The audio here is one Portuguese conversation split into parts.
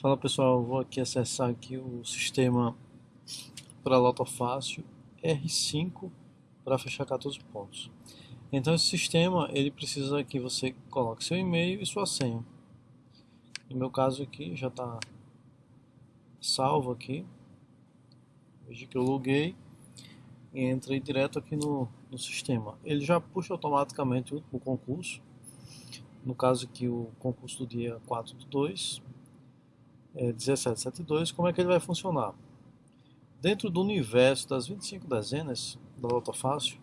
Fala pessoal, vou aqui acessar aqui o sistema para Loto Fácil R5 para fechar 14 pontos. Então esse sistema ele precisa que você coloque seu e-mail e sua senha. No meu caso aqui já está salvo aqui. Veja que eu loguei e entrei direto aqui no, no sistema. Ele já puxa automaticamente o, o concurso. No caso aqui o concurso do dia 4 do 2 é, 1772, como é que ele vai funcionar? Dentro do universo das 25 dezenas da Loto Fácil,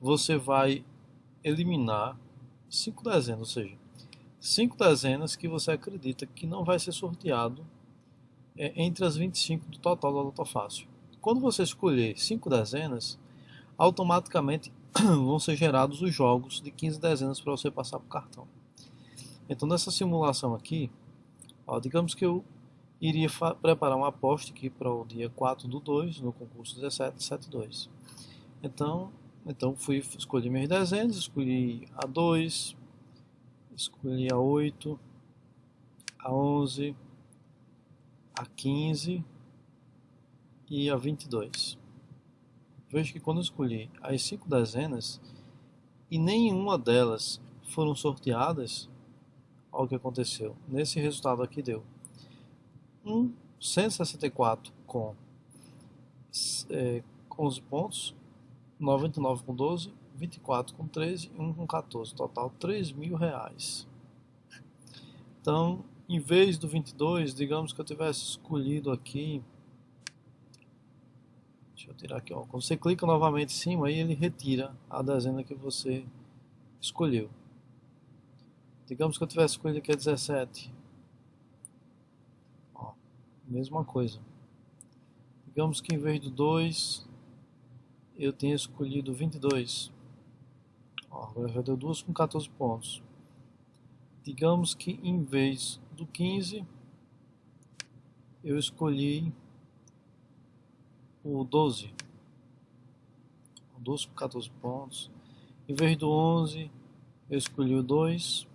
você vai eliminar 5 dezenas, ou seja, 5 dezenas que você acredita que não vai ser sorteado é, entre as 25 do total da Loto Fácil. Quando você escolher 5 dezenas, automaticamente vão ser gerados os jogos de 15 dezenas para você passar para o cartão. Então nessa simulação aqui, Ó, digamos que eu iria preparar uma aposta aqui para o dia 4 do 2, no concurso 1772. Então, então fui escolhi minhas dezenas, escolhi a 2, escolhi a 8, a 11, a 15 e a 22. Veja que quando eu escolhi as 5 dezenas e nenhuma delas foram sorteadas, Olha o que aconteceu. Nesse resultado aqui deu 1, 164 com é, 11 pontos, 99 com 12, 24 com 13 e 1 com 14. Total 3 mil reais. Então, em vez do 22, digamos que eu tivesse escolhido aqui. Deixa eu tirar aqui, ó. Quando você clica novamente em cima, aí ele retira a dezena que você escolheu. Digamos que eu tivesse escolhido aqui a 17. Ó, mesma coisa. Digamos que em vez do 2, eu tenha escolhido 22. Ó, agora já deu 2 com 14 pontos. Digamos que em vez do 15, eu escolhi o 12. 12 com 14 pontos. Em vez do 11, eu escolhi o 2 com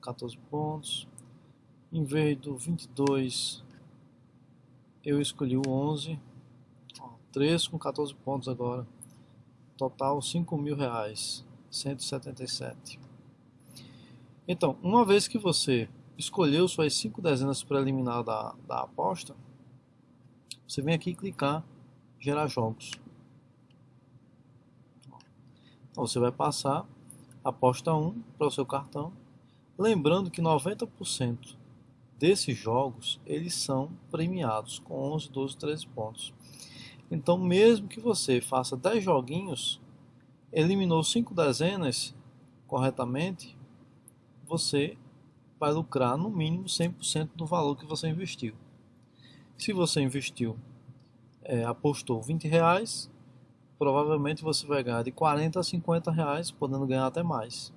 14 pontos. Em vez do 22, eu escolhi o 11. Ó, 3 com 14 pontos agora. Total 5 mil reais. 177. Então, uma vez que você escolheu suas 5 dezenas para eliminar da, da aposta, você vem aqui clicar gerar jogos. Então, você vai passar aposta 1 para o seu cartão Lembrando que 90% desses jogos eles são premiados com 11, 12, 13 pontos. Então, mesmo que você faça 10 joguinhos, eliminou 5 dezenas corretamente, você vai lucrar no mínimo 100% do valor que você investiu. Se você investiu, é, apostou 20 reais, provavelmente você vai ganhar de 40 a 50 reais, podendo ganhar até mais.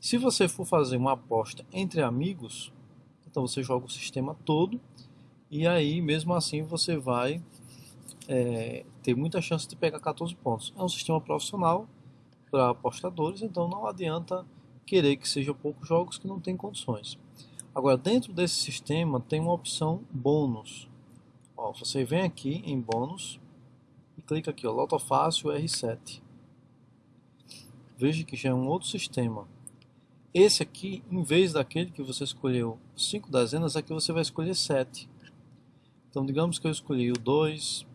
Se você for fazer uma aposta entre amigos, então você joga o sistema todo e aí mesmo assim você vai é, ter muita chance de pegar 14 pontos. É um sistema profissional para apostadores, então não adianta querer que seja poucos jogos que não tem condições. Agora, dentro desse sistema tem uma opção bônus. Ó, você vem aqui em bônus e clica aqui, ó, Loto Fácil R7. Veja que já é um outro sistema. Esse aqui, em vez daquele que você escolheu 5 dezenas, aqui você vai escolher 7. Então, digamos que eu escolhi o 2,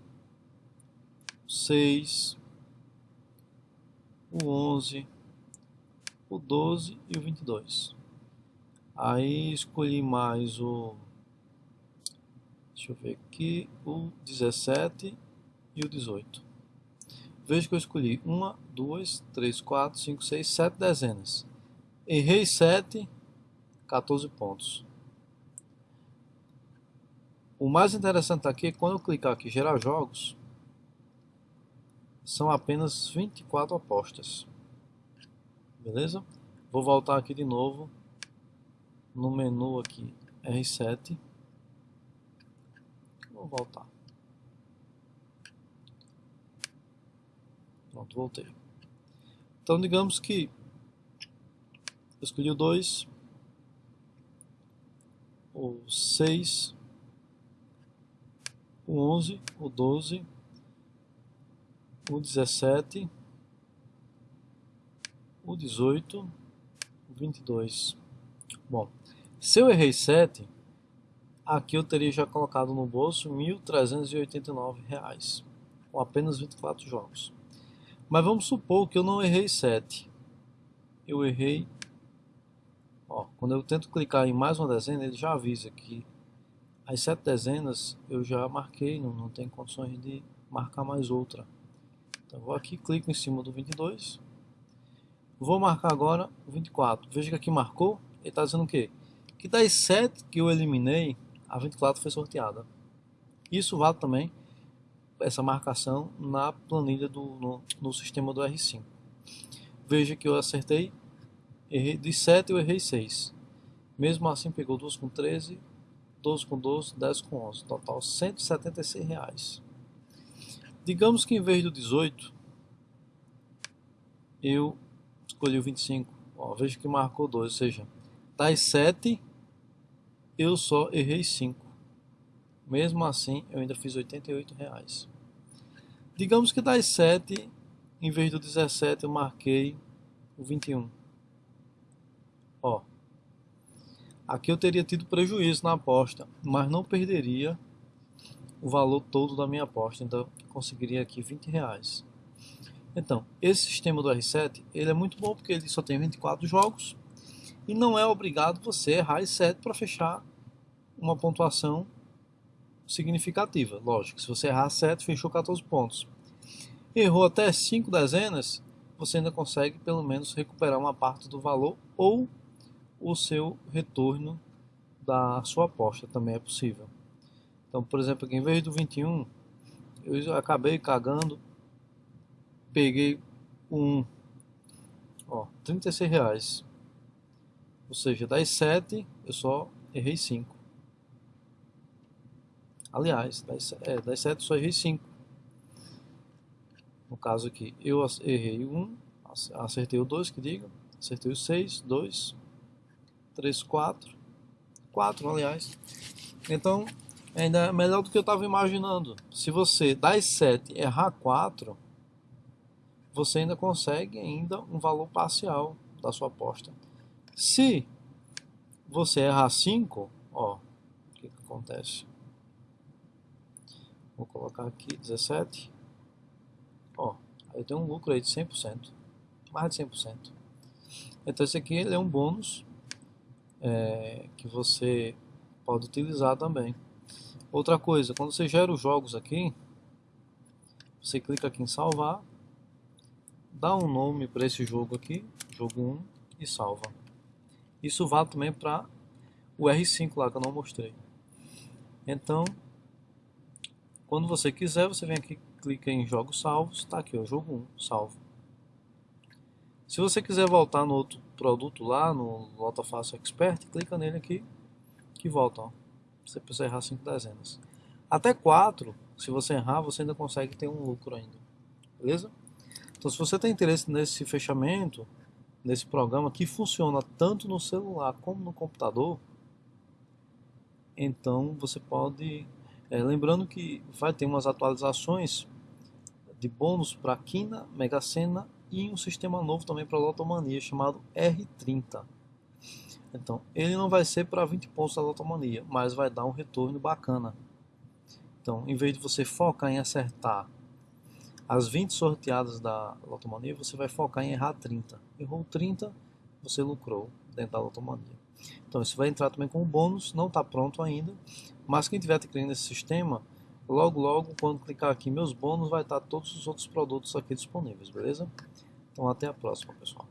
o 6, o 11, o 12 e o 22. Aí escolhi mais o, deixa eu ver aqui, o 17 e o 18. Veja que eu escolhi 1, 2, 3, 4, 5, 6, 7 dezenas. Errei 7, 14 pontos. O mais interessante aqui é quando eu clicar aqui gerar jogos, são apenas 24 apostas. Beleza? Vou voltar aqui de novo no menu aqui R7. Vou voltar. Pronto, voltei. Então digamos que escolhi o 2. o 6, o 11, o 12, o 17, o 18, o 22. Bom, se eu errei 7, aqui eu teria já colocado no bolso R$ 1.389, com apenas 24 jogos. Mas vamos supor que eu não errei 7. Eu errei... Ó, quando eu tento clicar em mais uma dezena, ele já avisa que as 7 dezenas eu já marquei, não, não tem condições de marcar mais outra. Então vou aqui, clico em cima do 22. Vou marcar agora o 24. Veja que aqui marcou, ele está dizendo o quê? Que das 7 que eu eliminei, a 24 foi sorteada. Isso vale também essa marcação na planilha do no, no sistema do R5. Veja que eu acertei, errei de 7 eu errei 6. Mesmo assim pegou 2 com 13, 12 com 12, 10 com 11, total 176 reais. Digamos que em vez do 18 eu escolhi o 25. Ó, veja que marcou 2, ou seja, das 7 eu só errei 5. Mesmo assim, eu ainda fiz 88 reais. Digamos que das 7, em vez do 17, eu marquei o 21. Ó, aqui eu teria tido prejuízo na aposta, mas não perderia o valor todo da minha aposta. Então, conseguiria aqui 20 reais. Então, esse sistema do R7, ele é muito bom porque ele só tem 24 jogos e não é obrigado você errar 7 para fechar uma pontuação significativa. Lógico, se você errar 7, fechou 14 pontos. Errou até 5 dezenas, você ainda consegue pelo menos recuperar uma parte do valor ou o seu retorno da sua aposta também é possível. Então, por exemplo, aqui, em vez do 21, eu acabei cagando, peguei um, ó, 36 reais. Ou seja, das 7 eu só errei 5. Aliás, das, é, das 7 só errei 5. No caso aqui, eu errei 1, acertei o 2, que diga, acertei o 6, 2, 3, 4, 4 aliás. Então, ainda é melhor do que eu estava imaginando. Se você das 7 errar 4, você ainda consegue ainda um valor parcial da sua aposta. Se você errar 5, ó, o que, que acontece? Vou colocar aqui 17. Ó, aí tem um lucro aí de 100%. Mais de 100%. Então esse aqui ele é um bônus é, que você pode utilizar também. Outra coisa, quando você gera os jogos aqui, você clica aqui em salvar, dá um nome para esse jogo aqui, jogo 1, e salva. Isso vale também para o R5 lá que eu não mostrei. Então, quando você quiser, você vem aqui, clica em jogos salvos, está aqui o jogo 1, salvo. Se você quiser voltar no outro produto lá, no Volta Fácil Expert, clica nele aqui, que volta. Ó. Você precisa errar 5 dezenas. Até 4, se você errar, você ainda consegue ter um lucro ainda. Beleza? Então se você tem interesse nesse fechamento, nesse programa que funciona tanto no celular como no computador, então você pode é, lembrando que vai ter umas atualizações de bônus para Quina, Mega Sena e um sistema novo também para Lotomania chamado R30. Então, ele não vai ser para 20 pontos da Lotomania, mas vai dar um retorno bacana. Então, em vez de você focar em acertar as 20 sorteadas da Lotomania, você vai focar em errar 30. Errou 30, você lucrou dentro da Lotomania. Então, isso vai entrar também como bônus, não está pronto ainda, mas quem tiver adquirindo nesse sistema, logo logo quando clicar aqui meus bônus vai estar todos os outros produtos aqui disponíveis, beleza? Então até a próxima pessoal.